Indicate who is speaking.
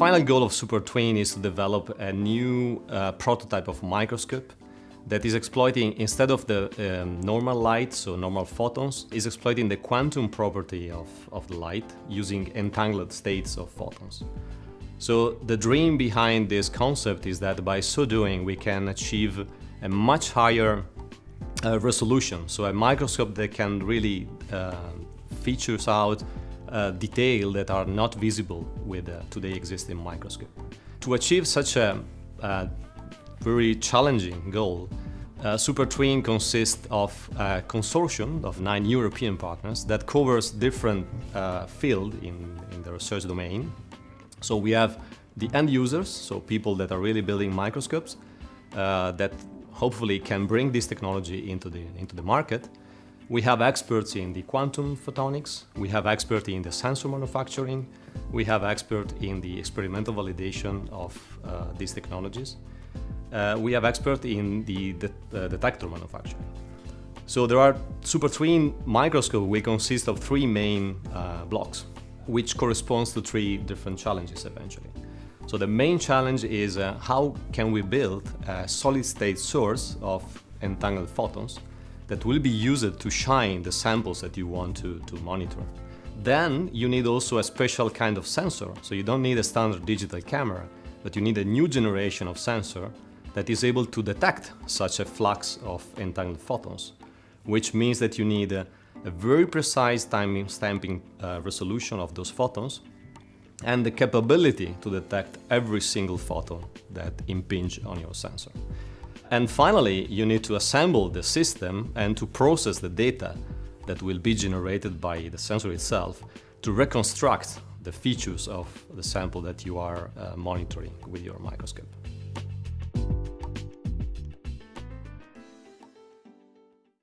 Speaker 1: final goal of SuperTwin is to develop a new uh, prototype of microscope that is exploiting, instead of the um, normal light, so normal photons, is exploiting the quantum property of, of the light using entangled states of photons. So the dream behind this concept is that by so doing we can achieve a much higher uh, resolution, so a microscope that can really uh, features out uh, detail that are not visible with uh, today existing microscope. To achieve such a, a very challenging goal, uh, SuperTwin consists of a consortium of nine European partners that covers different uh, fields in, in the research domain. So we have the end users, so people that are really building microscopes uh, that hopefully can bring this technology into the, into the market. We have experts in the quantum photonics, we have experts in the sensor manufacturing, we have experts in the experimental validation of uh, these technologies. Uh, we have experts in the, the uh, detector manufacturing. So there are SuperTwin microscope which consist of three main uh, blocks, which corresponds to three different challenges eventually. So the main challenge is uh, how can we build a solid state source of entangled photons that will be used to shine the samples that you want to, to monitor. Then you need also a special kind of sensor. So you don't need a standard digital camera, but you need a new generation of sensor that is able to detect such a flux of entangled photons, which means that you need a, a very precise timing stamping uh, resolution of those photons and the capability to detect every single photon that impinge on your sensor. And finally, you need to assemble the system and to process the data that will be generated by the sensor itself to reconstruct the features of the sample that you are uh, monitoring with your microscope.